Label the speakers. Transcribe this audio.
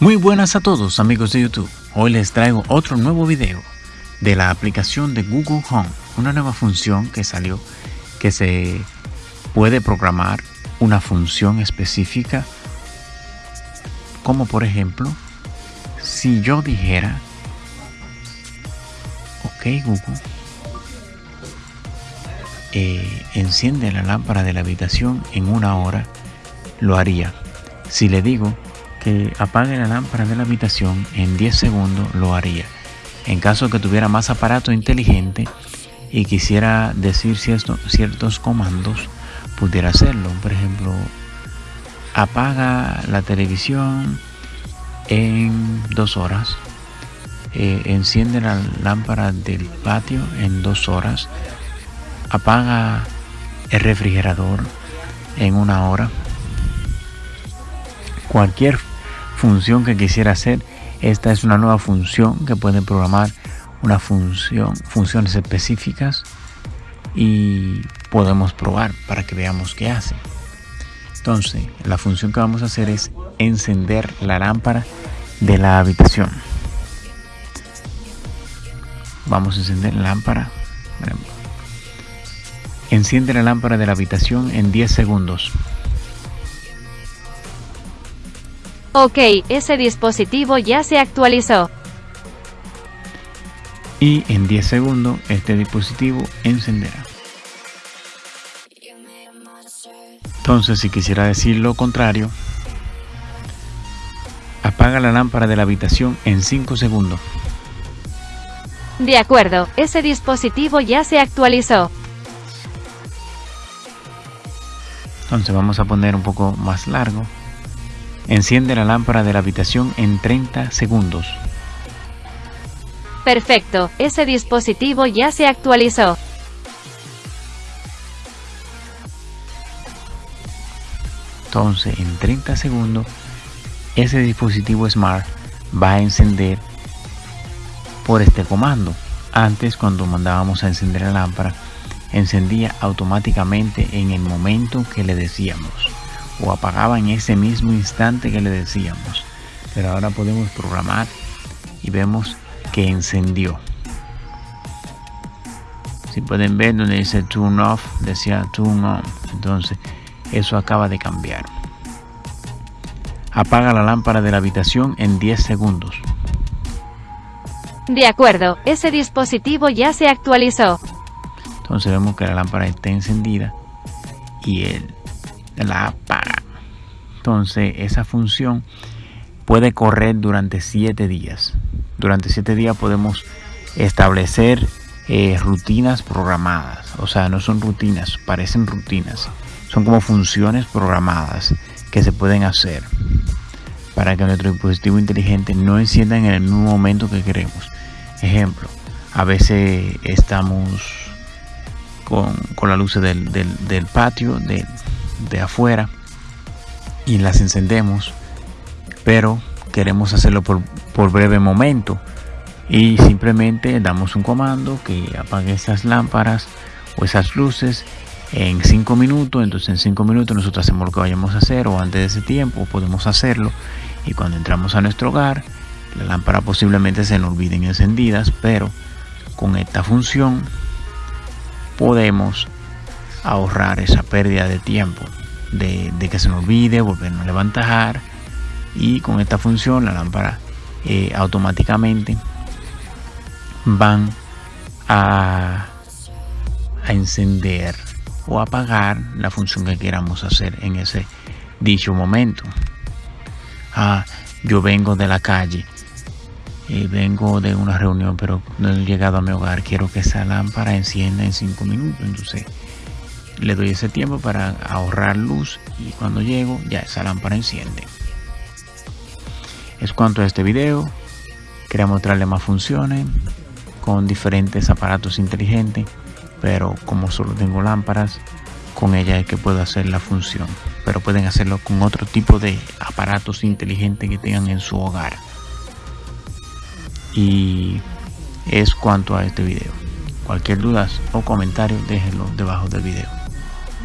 Speaker 1: Muy buenas a todos amigos de YouTube. Hoy les traigo otro nuevo video de la aplicación de Google Home, una nueva función que salió que se puede programar una función específica como por ejemplo si yo dijera ok Google eh, enciende la lámpara de la habitación en una hora lo haría si le digo que apague la lámpara de la habitación en 10 segundos lo haría. En caso que tuviera más aparato inteligente y quisiera decir ciertos comandos, pudiera hacerlo. Por ejemplo, apaga la televisión en dos horas. Eh, enciende la lámpara del patio en dos horas. Apaga el refrigerador en una hora. Cualquier función que quisiera hacer. Esta es una nueva función que puede programar una función, funciones específicas y podemos probar para que veamos qué hace. Entonces, la función que vamos a hacer es encender la lámpara de la habitación. Vamos a encender la lámpara. Enciende la lámpara de la habitación en 10 segundos.
Speaker 2: Ok, ese dispositivo ya se actualizó.
Speaker 1: Y en 10 segundos este dispositivo encenderá. Entonces, si quisiera decir lo contrario, apaga la lámpara de la habitación en 5 segundos.
Speaker 2: De acuerdo, ese dispositivo ya se actualizó.
Speaker 1: Entonces vamos a poner un poco más largo. Enciende la lámpara de la habitación en 30 segundos.
Speaker 2: Perfecto, ese dispositivo ya se actualizó.
Speaker 1: Entonces, en 30 segundos, ese dispositivo Smart va a encender por este comando. Antes, cuando mandábamos a encender la lámpara, encendía automáticamente en el momento que le decíamos o apagaba en ese mismo instante que le decíamos. Pero ahora podemos programar y vemos que encendió. Si pueden ver donde dice turn off, decía turn on. Entonces, eso acaba de cambiar. Apaga la lámpara de la habitación en 10 segundos.
Speaker 2: De acuerdo, ese dispositivo ya se actualizó.
Speaker 1: Entonces vemos que la lámpara está encendida y el la apaga. Entonces esa función puede correr durante 7 días. Durante 7 días podemos establecer eh, rutinas programadas. O sea, no son rutinas, parecen rutinas. Son como funciones programadas que se pueden hacer para que nuestro dispositivo inteligente no encienda en el momento que queremos. Ejemplo, a veces estamos con, con la luz del, del patio, de, de afuera y las encendemos, pero queremos hacerlo por, breve momento. Y simplemente damos un comando que apague esas lámparas o esas luces en 5 minutos, entonces en 5 minutos nosotros hacemos lo que vayamos a hacer o antes de ese tiempo podemos hacerlo. Y cuando entramos a nuestro hogar la lámpara posiblemente se nos olviden encendidas, pero con esta función podemos ahorrar esa pérdida de tiempo de, que se nos olvide, volvernos a levantar y con esta función la lámpara eh, automáticamente van a, encender o apagar la función que queramos hacer en ese dicho momento. Ah, yo vengo de la calle, eh, vengo de una reunión, pero no he llegado a mi hogar. Quiero que esa lámpara encienda en 5 minutos. Entonces, le doy ese tiempo para ahorrar luz y cuando llego ya esa lámpara enciende. Es cuanto a este video. Quería mostrarle más funciones con diferentes aparatos inteligentes, pero como solo tengo lámparas, con ella es que puedo hacer la función. Pero pueden hacerlo con otro tipo de aparatos inteligentes que tengan en su hogar. Y es cuanto a este video. Cualquier duda o comentario déjenlo debajo del video.